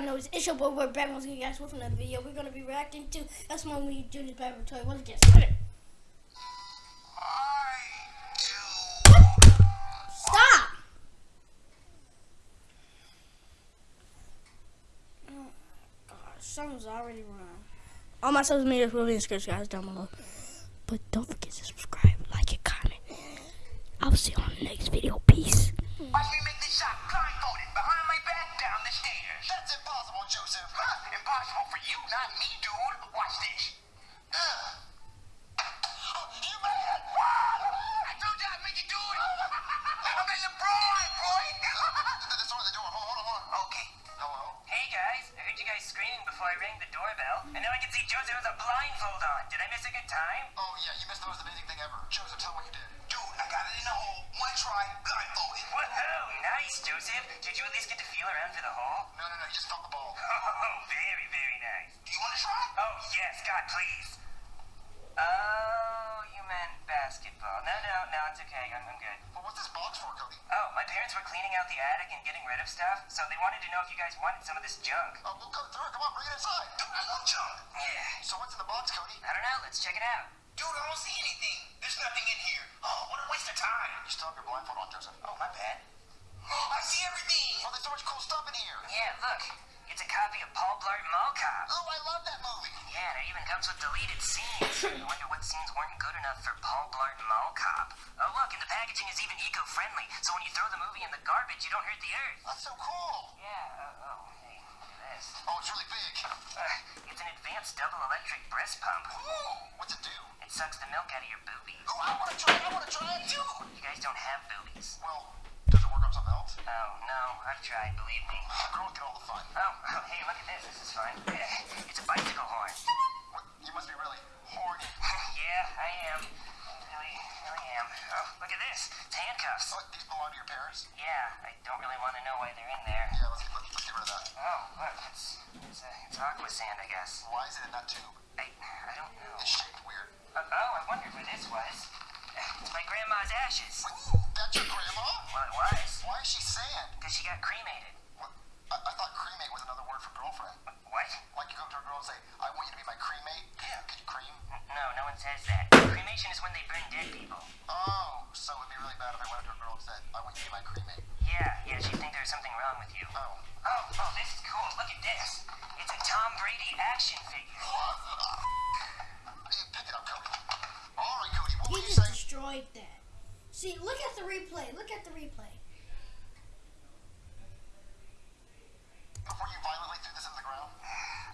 already know it's, your boy, we're back once again, guys, with another video. We're gonna be reacting to That's My We Junior's Bad Toy. Let's get started. Stop! Oh, gosh, something's already wrong. All my social media will be in the description, guys, down below. But don't forget to subscribe, like, and comment. I'll see you on the next video. Peace. Okay. Hello? Hey guys, I heard you guys screaming before I rang the doorbell, and now I can see Joseph has a blindfold on. Did I miss a good time? Oh, yeah, you missed the most amazing thing ever. Joseph, tell me what you did. Dude, I got it in the hole. One try, blindfolded. Oh, Woohoo! Nice, Joseph. Did you at least get God, please. Oh, you meant basketball. No, no, no, it's okay. I'm, I'm good. Well, what's this box for, Cody? Oh, my parents were cleaning out the attic and getting rid of stuff, so they wanted to know if you guys wanted some of this junk. Oh, we'll go through it. Come on, bring it inside. Dude, I love junk. Yeah. So what's in the box, Cody? I don't know. Let's check it out. Dude, I don't see anything. There's nothing in here. Oh, what a waste of time. You still have your blindfold on, Joseph. Oh, my bad. I see everything. Oh, there's so much cool stuff in here. Yeah, look. It's a copy of Paul Blart Mall Cop. Oh, I love that movie. Yeah, and it even comes with deleted scenes. I wonder what scenes weren't good enough for Paul Blart Mall Cop. Oh, look, and the packaging is even eco-friendly, so when you throw the movie in the garbage, you don't hurt the earth. That's so cool. Yeah, uh, oh, hey, look at this. Oh, it's really big. Uh, it's an advanced double electric breast pump. Ooh, what's it do? It sucks the milk out of your boobies. Oh, I want to try it. I want to try it too. You guys don't have boobies. Well, does it work on something else? Oh, no, I've tried, believe me. Girls get all the fun. Oh, oh, hey, look at this. This is fun. It's a bicycle horn. What? You must be really horny. yeah, I am. Really, really am. Oh, look at this. It's handcuffs. What? These belong to your parents? Yeah, I don't really want to know why they're in there. Yeah, let's, let's, let's get rid of that. Oh, look, it's it's, uh, it's aqua sand, I guess. Why is it in that tube? I I don't know. It's shaped weird. Uh, oh, I wondered where this was. It's my grandma's ashes. Ooh, that's your grandma? Well, it was Why is she sand? because she got cremated. What? I, I thought cremate was another word for girlfriend. What? Like you go up to a girl and say, I want you to be my cremate. Yeah, could you cream? No, no one says that. Cremation is when they burn dead people. Oh, so it'd be really bad if I went up to a girl and said, I want you to be my cremate. Yeah, yeah, she'd think there's something wrong with you. Oh. Oh, oh, this is cool. Look at this. It's a Tom Brady action figure. Hey, pick it up, Cody. All right, Cody, what He were you just destroyed that. See, look at the replay. Look at the replay. Before you violently threw this into the ground?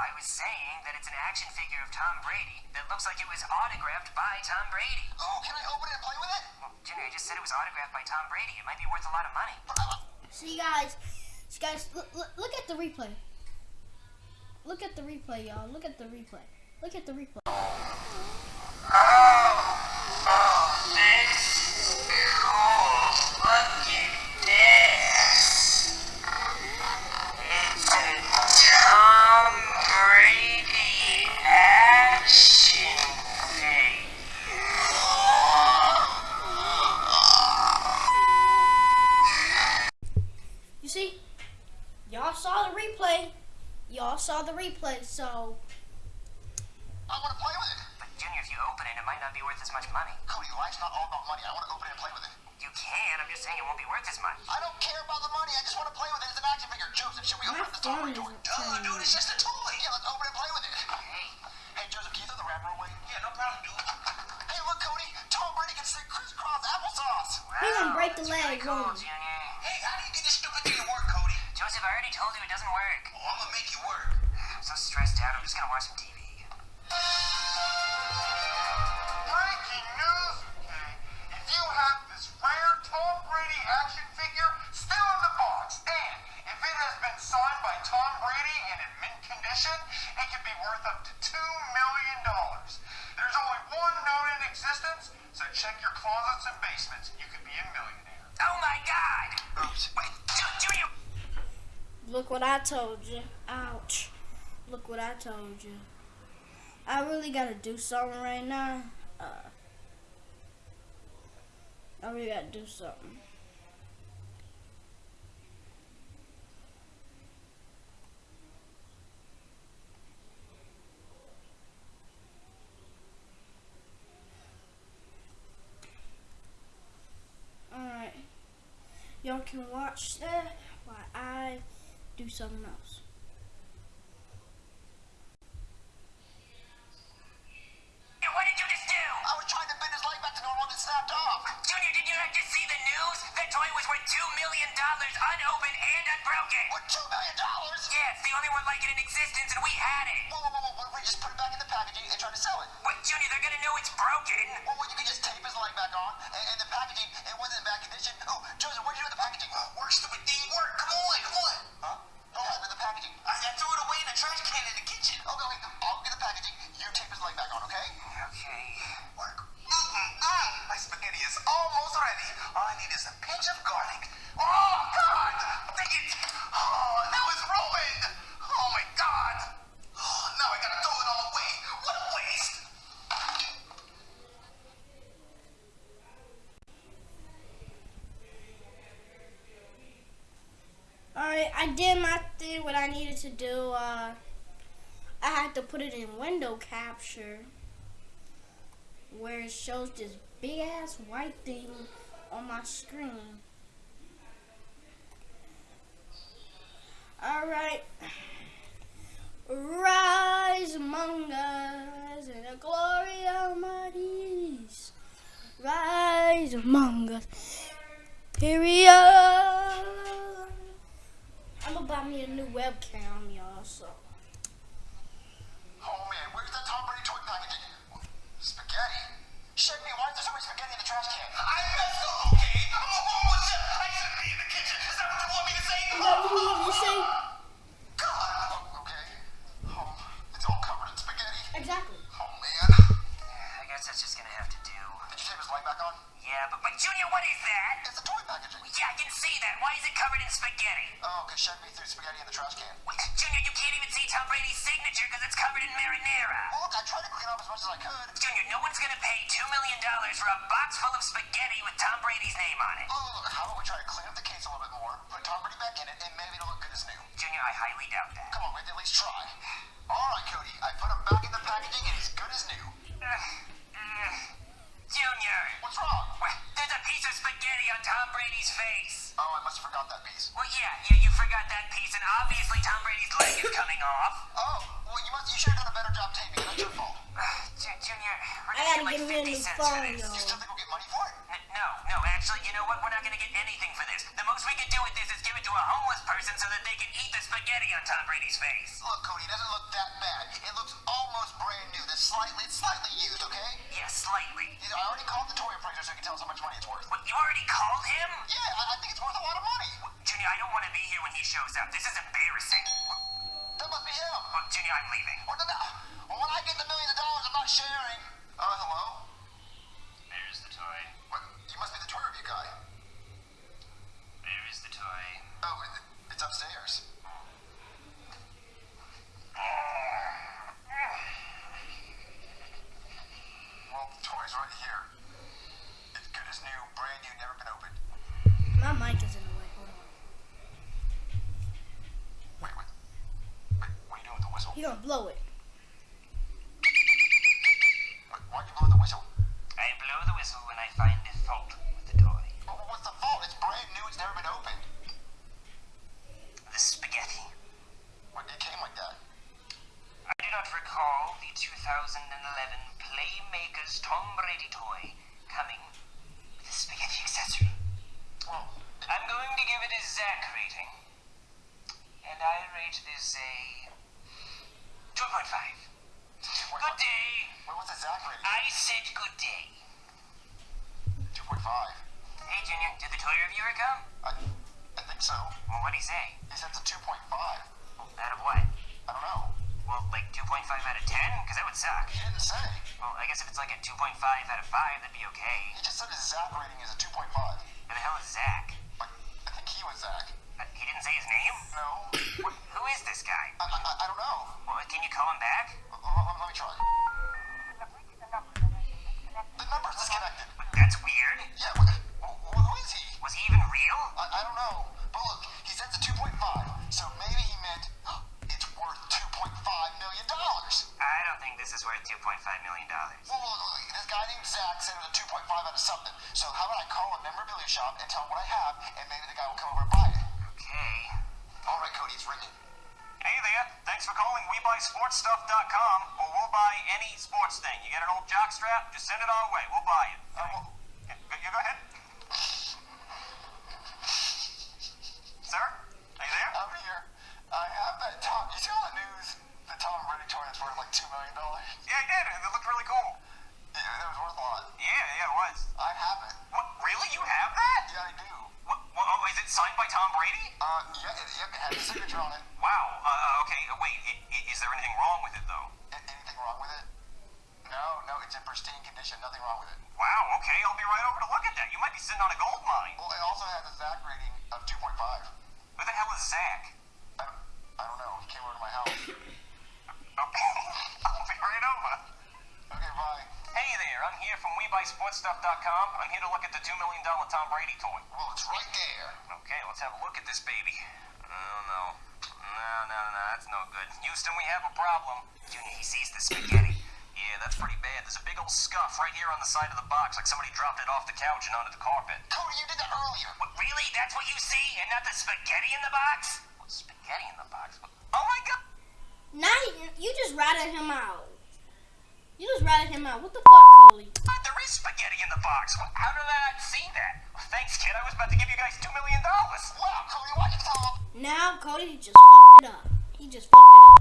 I was saying that it's an action figure of Tom Brady that looks like it was autographed by Tom Brady. Oh, can I open it and play with it? Well, Junior, I just said it was autographed by Tom Brady. It might be worth a lot of money. See, guys, see, guys, look, look, look at the replay. Look at the replay, y'all. Look at the replay. Look at the replay. Tom y'all saw the replay. Y'all saw the replay, so I want to play with it. But Junior, if you open it, it might not be worth as much money. Cody, life's not all about money. I want to open it and play with it. You can. I'm just saying it won't be worth as much. I don't care about the money. I just want to play with it. It's an action figure. Joseph, should we open it the top phone right door? isn't Duh, turning dude, it's just a toy. Yeah, let's open it and play with it. Hey, Hey, Joseph, can you throw the wrapper away? Yeah, no problem, dude. Hey, look, Cody. Tom Brady can say crisscross applesauce. He gonna break the that's really leg, cool. Junior. Joseph, I already told you it doesn't work. Oh, I'm gonna make you work. I'm so stressed out. I'm just gonna watch some TV. Breaking news. Okay. If you have this rare Tom Brady action figure still in the box, and if it has been signed by Tom Brady and in mint condition, it could be worth up to two million dollars. There's only one known in existence, so check your closets and basements. You could be a millionaire. Oh my God! Look what I told you. Ouch. Look what I told you. I really gotta do something right now. Uh, I really gotta do something. Y'all can watch that while I do something else. What did you just do? I was trying to bend his life back to normal and it snapped off. Junior, what to do. Uh, I had to put it in window capture where it shows this big ass white thing on my screen. Alright. Rise among us in the glory Almighty's. Rise among us. Period. I'm gonna buy me a new webcam, y'all. So Did you tape his leg back on? Yeah, but, but Junior, what is that? It's the toy packaging. Yeah, I can see that. Why is it covered in spaghetti? Oh, because Shaq me threw spaghetti in the trash can. Wait, Junior, you can't even see Tom Brady's signature because it's covered in marinara. Well, look, I tried to clean up as much as I could. Junior, no one's gonna pay $2 million for a box full of spaghetti with Tom Brady's name on it. Oh, look, how about we try to clean up the case a little bit more, put Tom Brady back in it, and maybe it'll look good as new. Junior, I highly doubt that. Come on, we have to at least try. All right, Cody, that they can eat the spaghetti on Tom Brady's face. Look, Cody, it doesn't look that bad. It looks almost brand new. That's slightly, it's slightly used, okay? Yeah, slightly. I already called the toy appraiser so I can tell us how much money it's worth. What, you already called him? Yeah, I, I think it's worth a lot of money. Junior, I don't want to be here when he shows up. This is embarrassing. That must be him. Well, Junior, I'm leaving. Well, no, no. Well, when I get the millions of dollars, I'm not sharing. Uh, hello? There's the toy. What? You must be the toy review guy. There is the toy. Oh, it, it's upstairs. Well, the toy's right here. It's good as new, brand new, never been opened. My mic is in the way. Hold on. Wait, wait. Wait, what are you doing with the whistle? You gonna blow it? Why'd you blow the whistle? I blow the whistle when I find a fault with the toy. Well, what's the fault? It's brand new, it's never been opened. The spaghetti. What, it came like that. I do not recall the 2011 Playmakers Tom Brady toy coming with a spaghetti accessory. Well, I'm going to give it a Zach rating. And I rate this a 2.5. Good day. wait, what's the Zach rating? I said good day. 2.5. Hey, Junior, did the toy reviewer come? I, I think so. Well, what'd he say? He said it's a 2.5. Out of what? I don't know. Well, like 2.5 out of 10? Because that would suck. He didn't say. Well, I guess if it's like a 2.5 out of 5, that'd be okay. He just said his Zach rating is a 2.5. Who the hell is Zach? It was a 2.5 out of something. So how about I call a memorabilia shop and tell them what I have, and maybe the guy will come over and buy it. Okay. All right, Cody, it's ringing. Hey there, thanks for calling WeBuySportsStuff.com, or we'll buy any sports thing. You get an old jock strap? Just send it our way. We'll buy it. Uh, well, You go ahead. Sir? Are you there? I'm here. I have that Tom. You see on the news the Tom Brady toy that's worth like two million dollars? Yeah, I did. I'm here to look at the $2 million Tom Brady toy. Well, it's right there. Okay, let's have a look at this baby. Oh, no. No, no, no, that's no good. Houston, we have a problem. He sees the spaghetti. Yeah, that's pretty bad. There's a big old scuff right here on the side of the box, like somebody dropped it off the couch and onto the carpet. Cody, you did that earlier. What, really? That's what you see, and not the spaghetti in the box? What, spaghetti in the box? Oh my god! Now you, you just ratted him out. You just ratted him out. What the fuck, Coley? What? There is spaghetti in the box. What, how did I not see that? Well, thanks, kid. I was about to give you guys $2 million. Wow, Cody, why'd you tell him? Now Cody just fucked it up. He just fucked it up.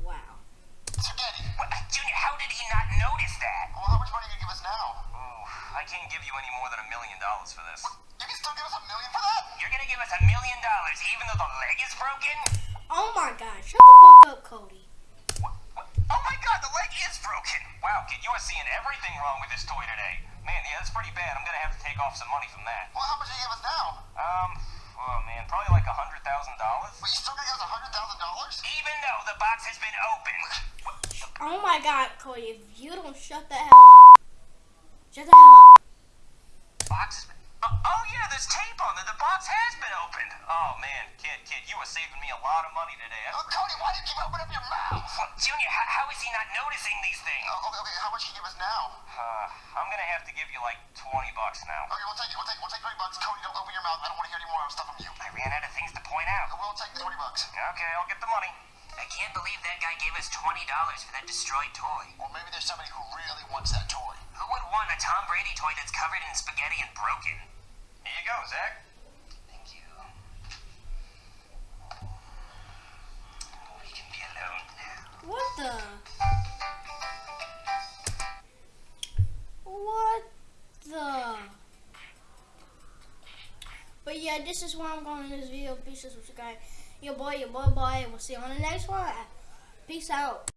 Wow. Spaghetti. What, uh, Junior, how did he not notice that? Well, how much money are you gonna give us now? Ooh, I can't give you any more than a million dollars for this. You can still give us a million for that? You're gonna give us a million dollars even though the leg is broken? Oh my god. Shut the fuck up, Cody. Broken! Wow, kid, you are seeing everything wrong with this toy today. Man, yeah, that's pretty bad. I'm gonna have to take off some money from that. Well, how much are you give us now? Um, oh man, probably like a hundred thousand dollars. But you still gonna give us a hundred thousand dollars? Even though the box has been opened. Oh my god, Cody. If you don't shut the hell up. Shut the hell up. box has been. Oh, oh yeah, there's tape on it. The box has been opened. Oh man, kid, kid, you are saving me a lot of money today. Oh, Cody, why do you keep opening up your mouth? What, Junior, how, how is he not noticing these things? Oh, okay, okay, how much can you give us now? Uh, I'm gonna have to give you like twenty bucks now. Okay, we'll take it. We'll take, we'll take 20 bucks. Cody, don't open your mouth. I don't want to hear any more stuff from you. I ran out of things to point out. We'll take 20 bucks. Okay, I'll get the money. I can't believe that guy gave us $20 for that destroyed toy. Or maybe there's somebody who really wants that toy. Who would want a Tom Brady toy that's covered in spaghetti and broken? Go, Zach. Thank you. We can be alone now. What the? What the? But yeah, this is where I'm going in this video. Peace and subscribe. Your boy, your boy, boy. We'll see you on the next one. Peace out.